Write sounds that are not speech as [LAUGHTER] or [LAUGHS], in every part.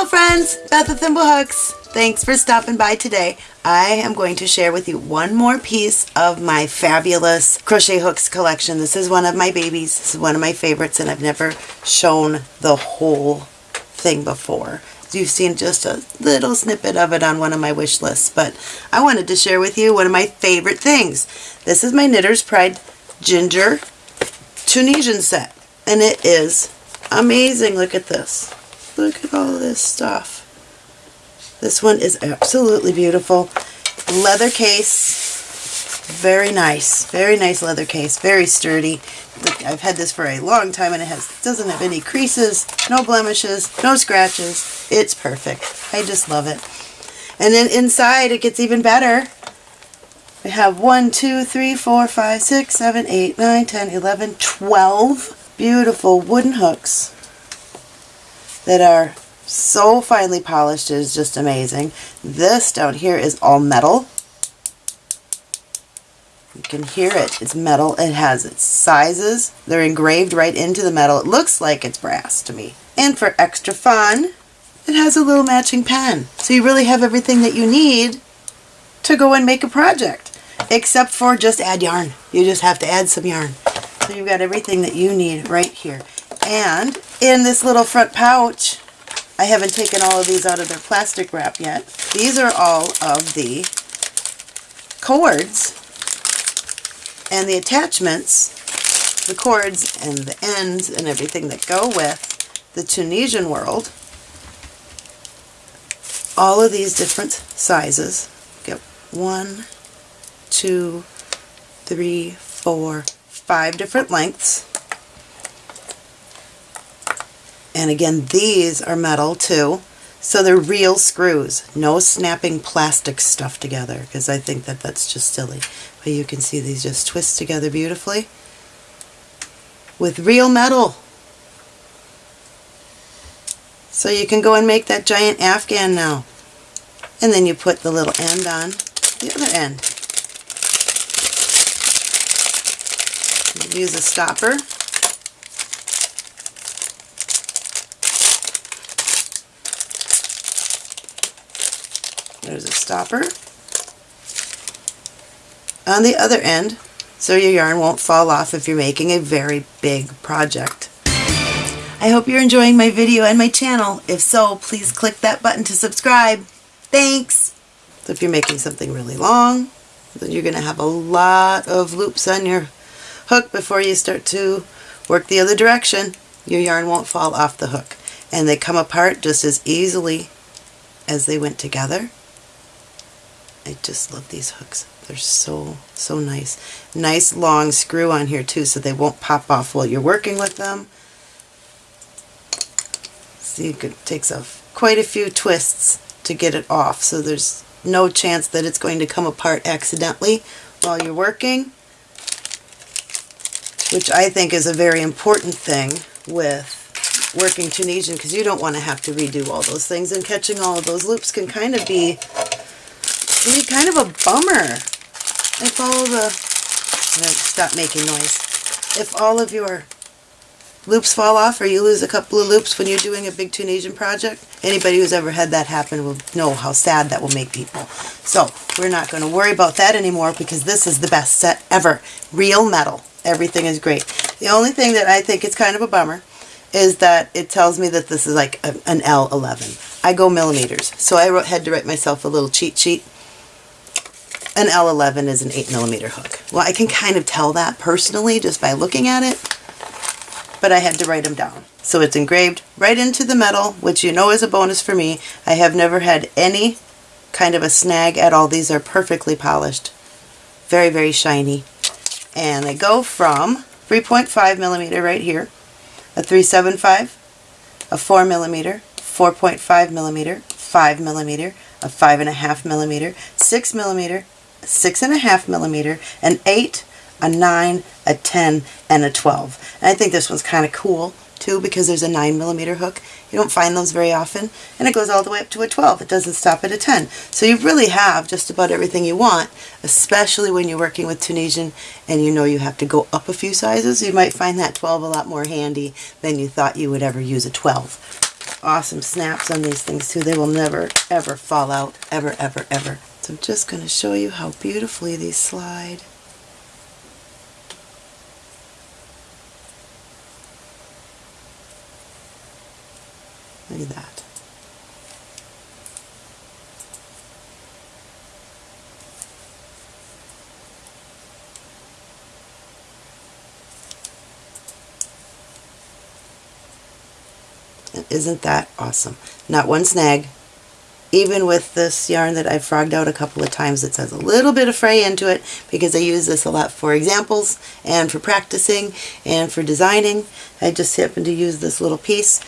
Hello friends, Beth with Thimblehooks. Thanks for stopping by today. I am going to share with you one more piece of my fabulous crochet hooks collection. This is one of my babies. This is one of my favorites and I've never shown the whole thing before. You've seen just a little snippet of it on one of my wish lists, but I wanted to share with you one of my favorite things. This is my Knitter's Pride Ginger Tunisian set and it is amazing. Look at this. Look at all this stuff. This one is absolutely beautiful. Leather case. Very nice. Very nice leather case. Very sturdy. I've had this for a long time and it has doesn't have any creases, no blemishes, no scratches. It's perfect. I just love it. And then inside it gets even better. We have 1, 2, 3, 4, 5, 6, 7, 8, 9, 10, 11, 12 beautiful wooden hooks that are so finely polished it is just amazing. This down here is all metal. You can hear it. It's metal. It has its sizes. They're engraved right into the metal. It looks like it's brass to me. And for extra fun, it has a little matching pen. So you really have everything that you need to go and make a project. Except for just add yarn. You just have to add some yarn. So you've got everything that you need right here. And in this little front pouch, I haven't taken all of these out of their plastic wrap yet. These are all of the cords and the attachments, the cords and the ends and everything that go with the Tunisian world. All of these different sizes. Get one, two, three, four, five different lengths. And again, these are metal too. So they're real screws. No snapping plastic stuff together because I think that that's just silly. But you can see these just twist together beautifully with real metal. So you can go and make that giant afghan now. And then you put the little end on the other end. Use a stopper There's a stopper on the other end so your yarn won't fall off if you're making a very big project. I hope you're enjoying my video and my channel. If so, please click that button to subscribe. Thanks! So if you're making something really long, then you're going to have a lot of loops on your hook before you start to work the other direction. Your yarn won't fall off the hook. And they come apart just as easily as they went together. I just love these hooks. They're so, so nice. Nice long screw on here too so they won't pop off while you're working with them. See, it takes a, quite a few twists to get it off so there's no chance that it's going to come apart accidentally while you're working, which I think is a very important thing with working Tunisian because you don't want to have to redo all those things and catching all of those loops can kind of be be kind of a bummer if all the, stop making noise, if all of your loops fall off or you lose a couple of loops when you're doing a big Tunisian project. Anybody who's ever had that happen will know how sad that will make people. So we're not going to worry about that anymore because this is the best set ever. Real metal. Everything is great. The only thing that I think is kind of a bummer is that it tells me that this is like an L11. I go millimeters. So I wrote, had to write myself a little cheat sheet an L11 is an 8 millimeter hook. Well, I can kind of tell that personally just by looking at it, but I had to write them down. So it's engraved right into the metal, which you know is a bonus for me. I have never had any kind of a snag at all. These are perfectly polished. Very, very shiny. And they go from 3.5 millimeter right here, a 375, a 4 millimeter, 4.5 millimeter, 5 millimeter, a 5.5 millimeter, 6 millimeter, six and a half millimeter, an eight, a nine, a 10, and a 12. And I think this one's kind of cool too because there's a 9 millimeter hook. You don't find those very often. And it goes all the way up to a 12. It doesn't stop at a 10. So you really have just about everything you want, especially when you're working with Tunisian and you know you have to go up a few sizes. You might find that 12 a lot more handy than you thought you would ever use a 12. awesome snaps on these things too. They will never, ever fall out. Ever, ever, ever. I'm just going to show you how beautifully these slide. Look at that. Isn't that awesome? Not one snag. Even with this yarn that I've frogged out a couple of times, it has a little bit of fray into it because I use this a lot for examples and for practicing and for designing. I just happened to use this little piece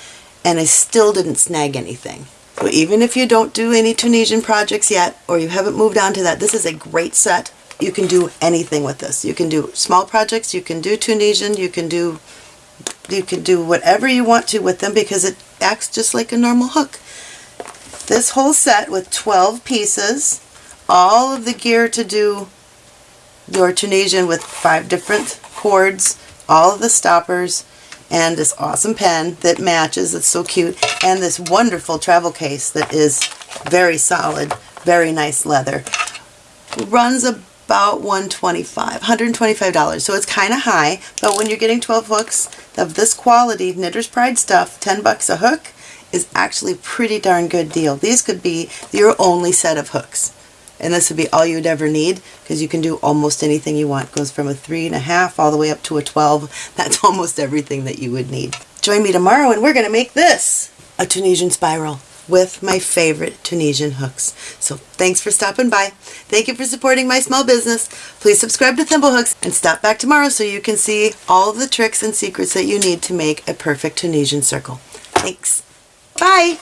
and I still didn't snag anything. So even if you don't do any Tunisian projects yet or you haven't moved on to that, this is a great set. You can do anything with this. You can do small projects, you can do Tunisian, you can do you can do whatever you want to with them because it acts just like a normal hook. This whole set with 12 pieces, all of the gear to do your Tunisian with five different cords, all of the stoppers, and this awesome pen that matches, it's so cute, and this wonderful travel case that is very solid, very nice leather. Runs about 125 $125, so it's kind of high, but when you're getting 12 hooks of this quality, Knitter's Pride stuff, 10 bucks a hook, is actually pretty darn good deal. These could be your only set of hooks. And this would be all you'd ever need because you can do almost anything you want. It goes from a three and a half all the way up to a 12. [LAUGHS] That's almost everything that you would need. Join me tomorrow and we're going to make this a Tunisian spiral with my favorite Tunisian hooks. So thanks for stopping by. Thank you for supporting my small business. Please subscribe to Thimblehooks and stop back tomorrow so you can see all the tricks and secrets that you need to make a perfect Tunisian circle. Thanks. Bye!